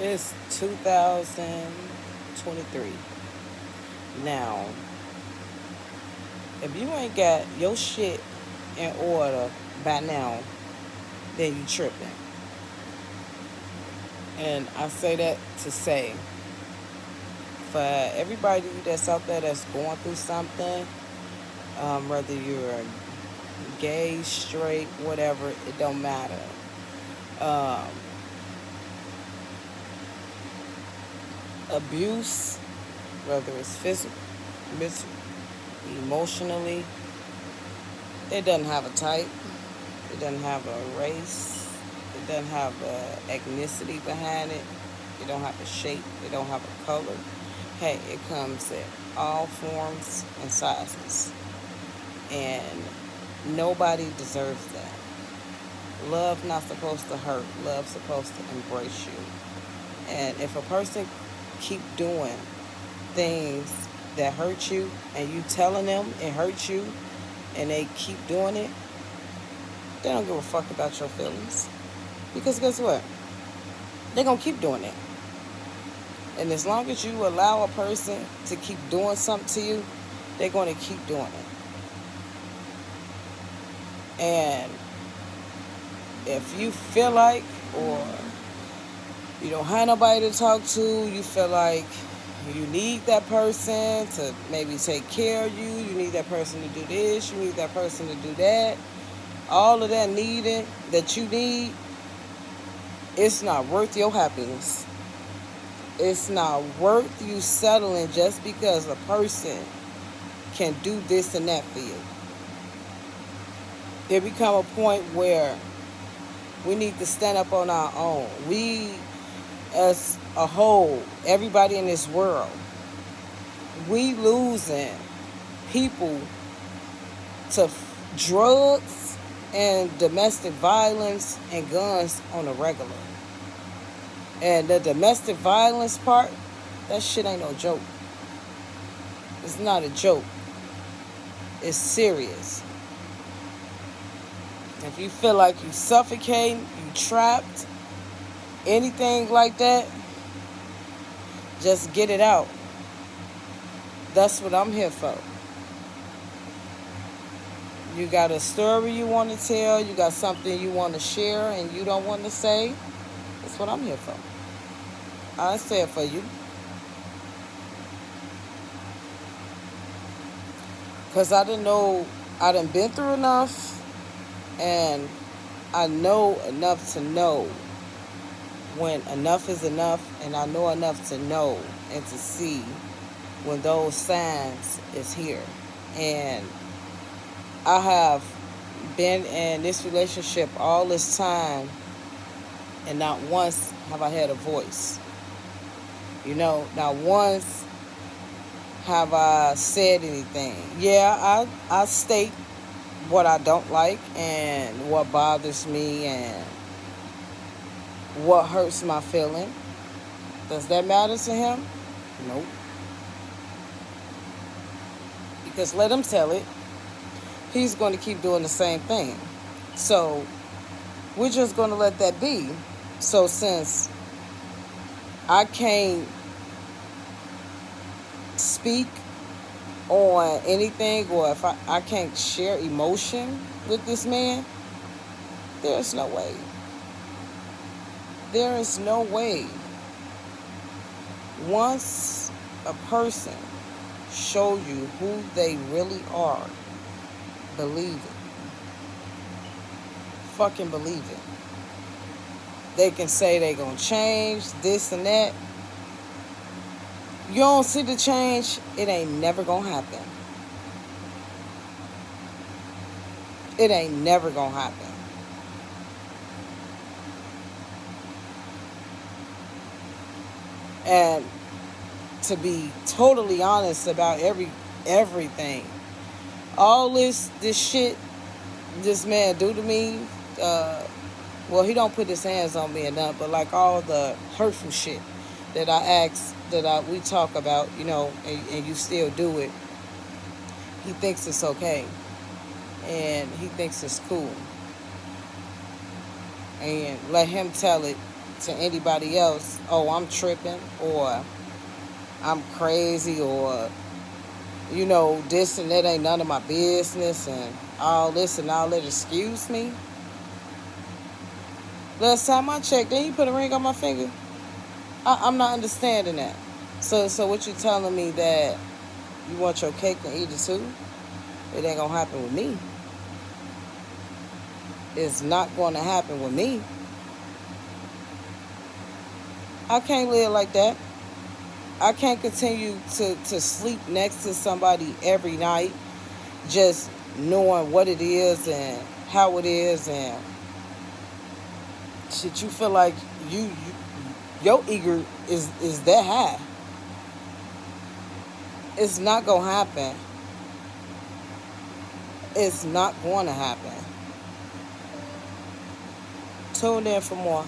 It's 2023. Now, if you ain't got your shit in order by now, then you tripping. And I say that to say, for everybody that's out there that's going through something, um, whether you're gay, straight, whatever, it don't matter. Um, abuse, whether it's physical, emotionally, it doesn't have a type. It doesn't have a race. It doesn't have a ethnicity behind it. It don't have a shape. It don't have a color. Hey, it comes in all forms and sizes. And nobody deserves that. Love not supposed to hurt. Love supposed to embrace you. And if a person keep doing things that hurt you and you telling them it hurts you and they keep doing it, they don't give a fuck about your feelings. Because guess what? They're going to keep doing it. And as long as you allow a person to keep doing something to you, they're going to keep doing it. And if you feel like, or you don't have nobody to talk to, you feel like you need that person to maybe take care of you, you need that person to do this, you need that person to do that, all of that needing that you need, it's not worth your happiness. It's not worth you settling just because a person can do this and that for you. There become a point where we need to stand up on our own. We, as a whole, everybody in this world, we losing people to drugs and domestic violence and guns on a regular. And the domestic violence part, that shit ain't no joke. It's not a joke. It's serious. If you feel like you suffocating, you trapped, anything like that, just get it out. That's what I'm here for. You got a story you want to tell, you got something you want to share and you don't want to say. That's what I'm here for. I say it for you. Because I didn't know, I done been through enough and I know enough to know when enough is enough and I know enough to know and to see when those signs is here. And I have been in this relationship all this time and not once have I had a voice. You know, not once have I said anything. Yeah, I, I state what I don't like and what bothers me and what hurts my feeling. Does that matter to him? Nope. Because let him tell it. He's going to keep doing the same thing. So we're just going to let that be. So since I can't speak on anything or if I, I can't share emotion with this man, there's no way. There is no way. Once a person show you who they really are, believe it. Fucking believe it. They can say they gonna change this and that. You don't see the change, it ain't never gonna happen. It ain't never gonna happen. And to be totally honest about every everything, all this this shit this man do to me, uh, well, he don't put his hands on me enough, but like all the hurtful shit that I ask, that I we talk about, you know, and, and you still do it, he thinks it's okay, and he thinks it's cool, and let him tell it to anybody else, oh, I'm tripping or I'm crazy or you know, this and that ain't none of my business and all this and all that. Excuse me. Last time I checked, then you put a ring on my finger. I, am not understanding that. So, so what you telling me that you want your cake and eat it too? It ain't gonna happen with me. It's not going to happen with me. I can't live like that. I can't continue to, to sleep next to somebody every night just knowing what it is and how it is and shit you feel like you, you your ego is is that high. It's not gonna happen. It's not going to happen. Tune in for more.